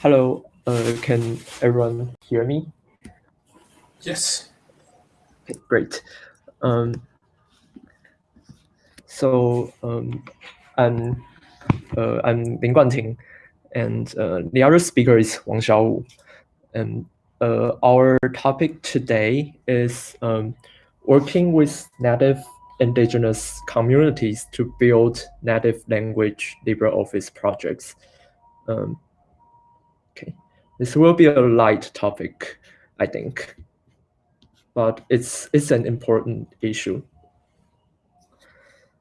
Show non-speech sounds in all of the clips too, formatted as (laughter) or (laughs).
Hello, uh, can everyone hear me? Yes. Okay, great. Um, so um, I'm uh, I'm Lin Guanting, and uh, the other speaker is Wang Xiaowu. And uh, our topic today is um, working with native indigenous communities to build native language LibreOffice projects. Um, okay, this will be a light topic, I think, but it's it's an important issue.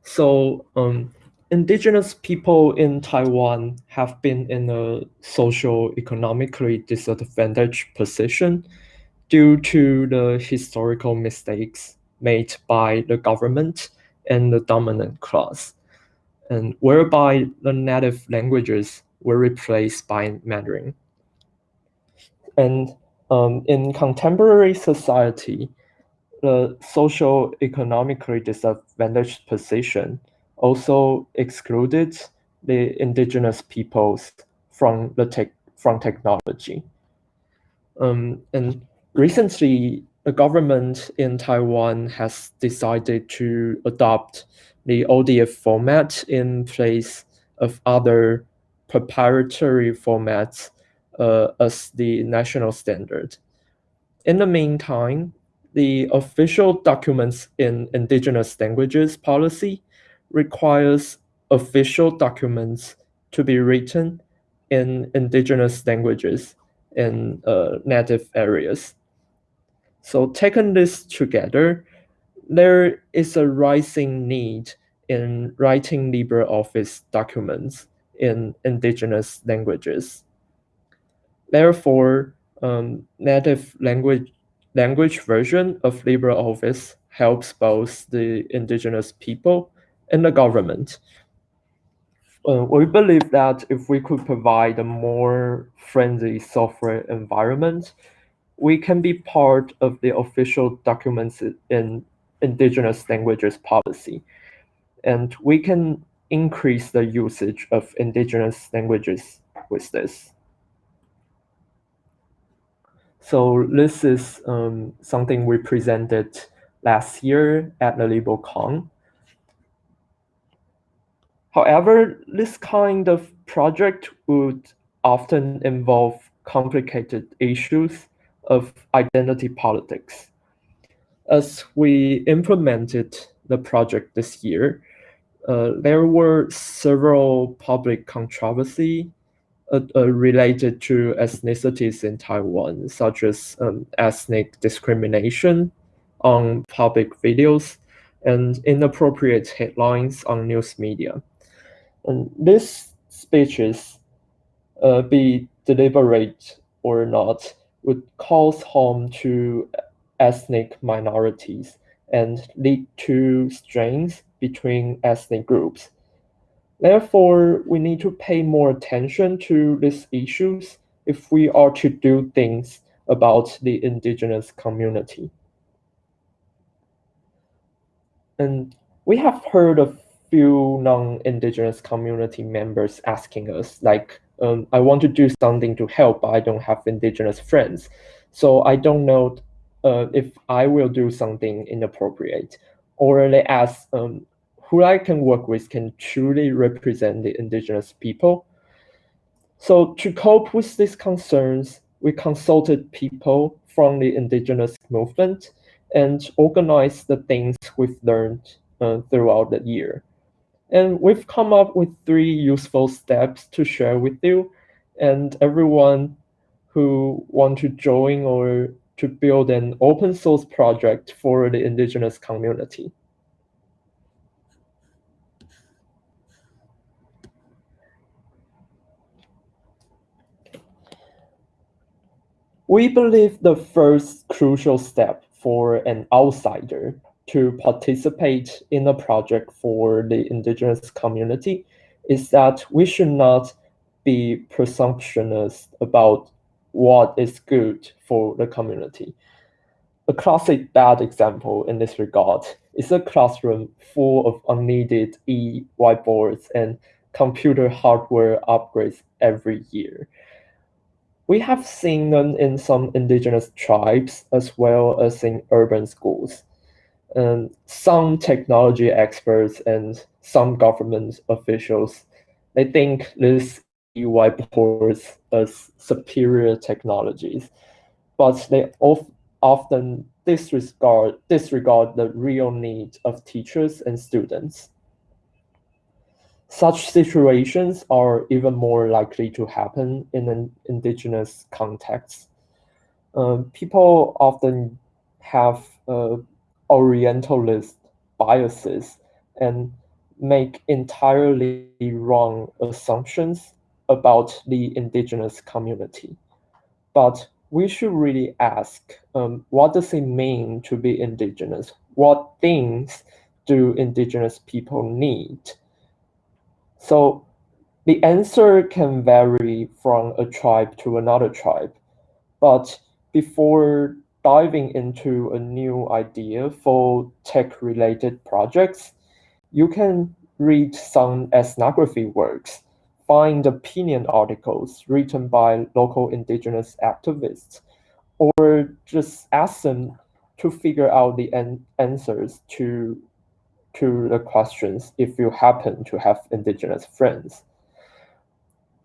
So um, indigenous people in Taiwan have been in a socio-economically disadvantaged position due to the historical mistakes made by the government and the dominant class, and whereby the native languages were replaced by Mandarin. And um, in contemporary society, the social economically disadvantaged position also excluded the indigenous peoples from the tech from technology. Um, and recently, the government in Taiwan has decided to adopt the ODF format in place of other proprietary formats uh, as the national standard. In the meantime, the official documents in indigenous languages policy requires official documents to be written in indigenous languages in uh, native areas. So taking this together, there is a rising need in writing LibreOffice documents in indigenous languages. Therefore, um, native language language version of LibreOffice helps both the indigenous people and the government. Uh, we believe that if we could provide a more friendly software environment, we can be part of the official documents in indigenous languages policy. And we can increase the usage of indigenous languages with this. So this is um, something we presented last year at the LibreCon. However, this kind of project would often involve complicated issues of identity politics. As we implemented the project this year, uh, there were several public controversy uh, uh, related to ethnicities in Taiwan, such as um, ethnic discrimination on public videos and inappropriate headlines on news media. And these speeches, uh, be deliberate or not, would cause harm to ethnic minorities and lead to strains between ethnic groups Therefore, we need to pay more attention to these issues if we are to do things about the indigenous community. And we have heard a few non-indigenous community members asking us, like, um, I want to do something to help, but I don't have indigenous friends. So I don't know uh, if I will do something inappropriate. Or they ask, um, who I can work with can truly represent the indigenous people. So to cope with these concerns, we consulted people from the indigenous movement and organized the things we've learned uh, throughout the year. And we've come up with three useful steps to share with you and everyone who want to join or to build an open source project for the indigenous community. We believe the first crucial step for an outsider to participate in a project for the indigenous community is that we should not be presumptuous about what is good for the community. A classic bad example in this regard is a classroom full of unneeded e-whiteboards and computer hardware upgrades every year. We have seen them in some indigenous tribes as well as in urban schools. And some technology experts and some government officials, they think this whiteboards as superior technologies, but they of, often disregard, disregard the real need of teachers and students. Such situations are even more likely to happen in an indigenous context. Uh, people often have uh, Orientalist biases and make entirely wrong assumptions about the indigenous community. But we should really ask, um, what does it mean to be indigenous? What things do indigenous people need? So the answer can vary from a tribe to another tribe. But before diving into a new idea for tech-related projects, you can read some ethnography works find opinion articles written by local indigenous activists, or just ask them to figure out the an answers to, to the questions if you happen to have indigenous friends.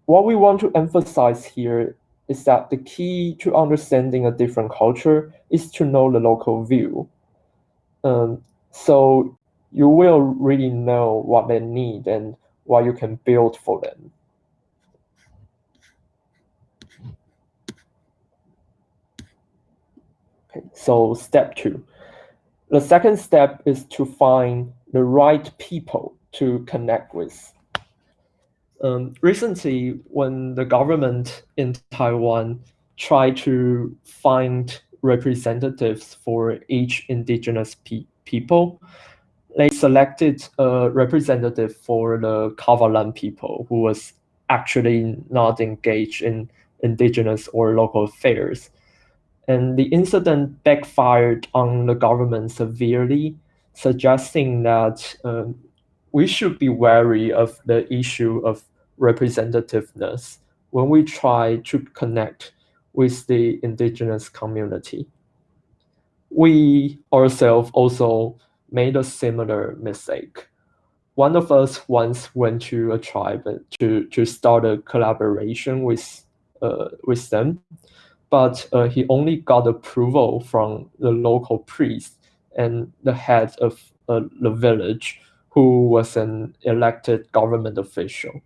What we want to emphasize here is that the key to understanding a different culture is to know the local view. Um, so you will really know what they need and what you can build for them. Okay, so step two. The second step is to find the right people to connect with. Um, recently, when the government in Taiwan tried to find representatives for each indigenous pe people, they selected a representative for the Kavalan people who was actually not engaged in indigenous or local affairs. And the incident backfired on the government severely, suggesting that um, we should be wary of the issue of representativeness when we try to connect with the indigenous community. We ourselves also made a similar mistake. One of us once went to a tribe to, to start a collaboration with, uh, with them, but uh, he only got approval from the local priest and the head of uh, the village, who was an elected government official.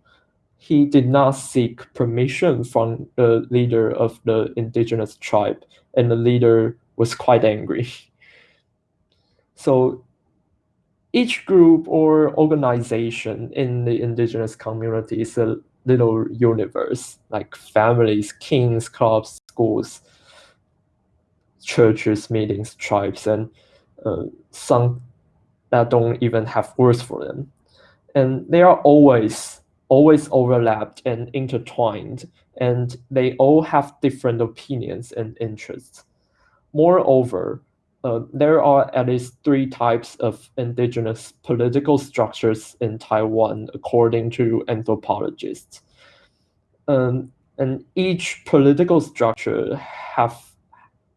He did not seek permission from the leader of the indigenous tribe, and the leader was quite angry. (laughs) So each group or organization in the indigenous community is a little universe, like families, kings, clubs, schools, churches, meetings, tribes, and uh, some that don't even have words for them. And they are always, always overlapped and intertwined, and they all have different opinions and interests. Moreover, uh, there are at least three types of indigenous political structures in Taiwan, according to anthropologists. Um, and each political structure have,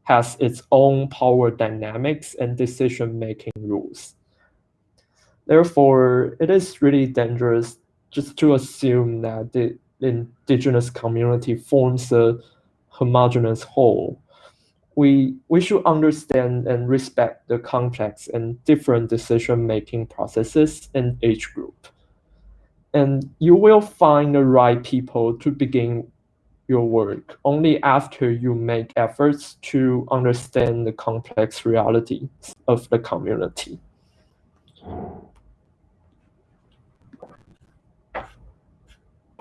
has its own power dynamics and decision-making rules. Therefore, it is really dangerous just to assume that the indigenous community forms a homogeneous whole we we should understand and respect the complex and different decision-making processes in each group. And you will find the right people to begin your work only after you make efforts to understand the complex realities of the community.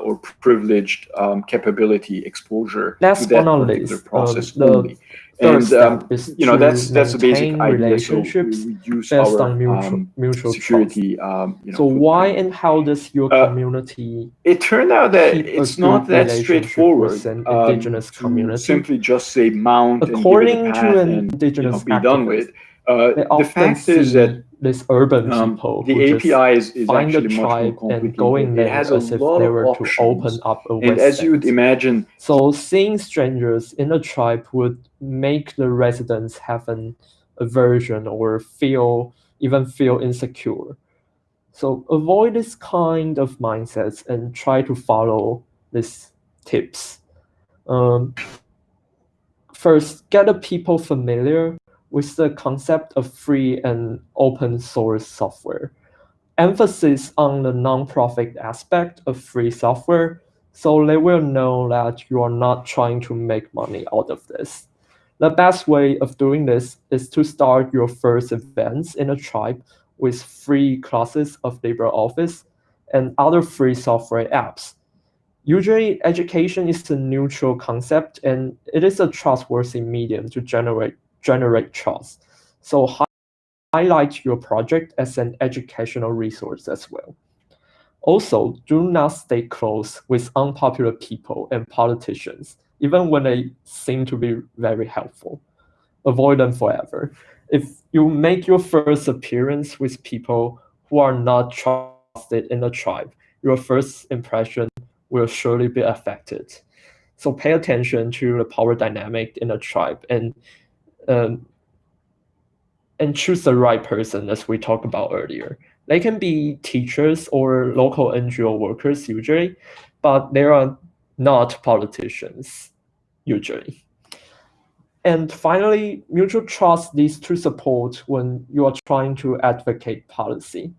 or privileged um, capability exposure Last to that um, process um, only and um, you know that's that's the basic idea. So we use our on mutual, um, mutual security. Um, you know, so why and how does your uh, community? It turned out that it's not that straightforward. An um, indigenous community. Simply just say mount according and to an indigenous you know, be done with. Uh, the fact is that this urban um, people the API is, is find a tribe and go in there as if they were to open up a and as you would imagine so seeing strangers in a tribe would make the residents have an aversion or feel even feel insecure. So avoid this kind of mindsets and try to follow these tips. Um, first get the people familiar with the concept of free and open source software. Emphasis on the nonprofit aspect of free software, so they will know that you are not trying to make money out of this. The best way of doing this is to start your first events in a tribe with free classes of LibreOffice and other free software apps. Usually, education is a neutral concept and it is a trustworthy medium to generate generate trust. So highlight your project as an educational resource as well. Also, do not stay close with unpopular people and politicians, even when they seem to be very helpful. Avoid them forever. If you make your first appearance with people who are not trusted in the tribe, your first impression will surely be affected. So pay attention to the power dynamic in a tribe and um, and choose the right person as we talked about earlier. They can be teachers or local NGO workers usually, but they are not politicians usually. And finally, mutual trust leads to support when you are trying to advocate policy.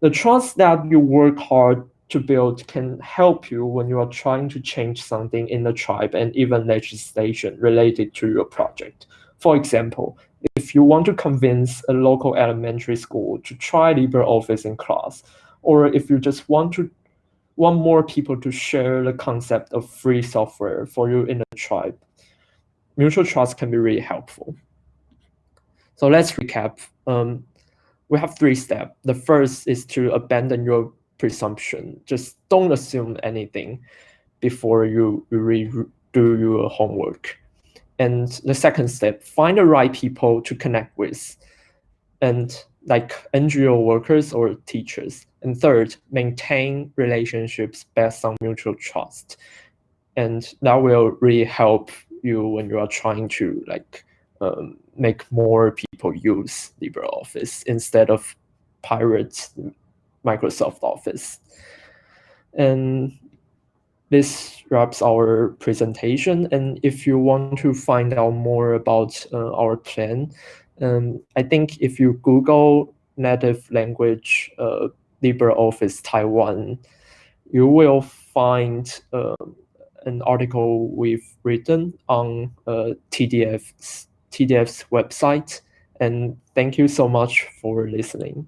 The trust that you work hard to build can help you when you are trying to change something in the tribe and even legislation related to your project. For example, if you want to convince a local elementary school to try LibreOffice in class, or if you just want to want more people to share the concept of free software for you in a tribe, mutual trust can be really helpful. So let's recap. Um, we have three steps. The first is to abandon your presumption. Just don't assume anything before you, you do your homework. And the second step, find the right people to connect with, and like NGO workers or teachers. And third, maintain relationships based on mutual trust. And that will really help you when you are trying to like um, make more people use LibreOffice instead of pirate Microsoft Office. And this wraps our presentation. And if you want to find out more about uh, our plan, um, I think if you Google native language uh, LibreOffice Taiwan, you will find uh, an article we've written on uh, TDF's, TDF's website. And thank you so much for listening.